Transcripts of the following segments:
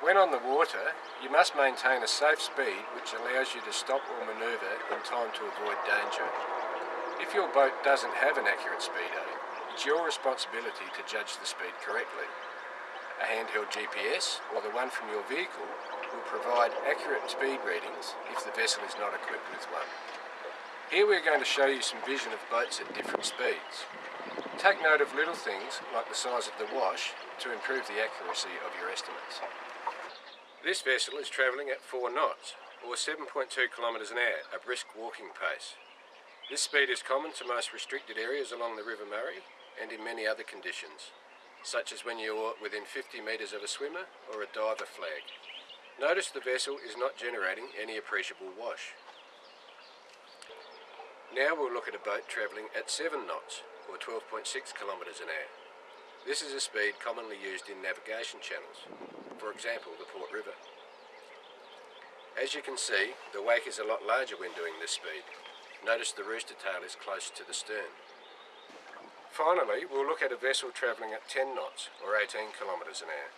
When on the water, you must maintain a safe speed which allows you to stop or manoeuvre in time to avoid danger. If your boat doesn't have an accurate speedo, it's your responsibility to judge the speed correctly. A handheld GPS or the one from your vehicle will provide accurate speed readings if the vessel is not equipped with one. Here we're going to show you some vision of boats at different speeds. Take note of little things like the size of the wash to improve the accuracy of your estimates. This vessel is travelling at 4 knots, or 7.2 kilometres an hour, a brisk walking pace. This speed is common to most restricted areas along the River Murray and in many other conditions, such as when you're within 50 metres of a swimmer or a diver flag. Notice the vessel is not generating any appreciable wash. Now we'll look at a boat travelling at 7 knots, or 12.6 kilometres an hour. This is a speed commonly used in navigation channels, for example the Port River. As you can see, the wake is a lot larger when doing this speed. Notice the rooster tail is close to the stern. Finally, we'll look at a vessel travelling at 10 knots, or 18 kilometres an hour.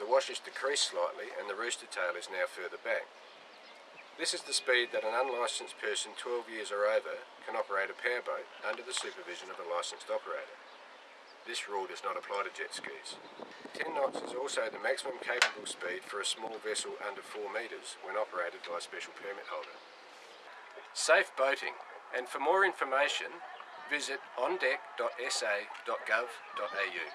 The wash is decreased slightly and the rooster tail is now further back. This is the speed that an unlicensed person 12 years or over can operate a powerboat under the supervision of a licensed operator. This rule does not apply to jet skis. 10 knots is also the maximum capable speed for a small vessel under 4 metres when operated by a special permit holder. Safe boating, and for more information, visit ondeck.sa.gov.au.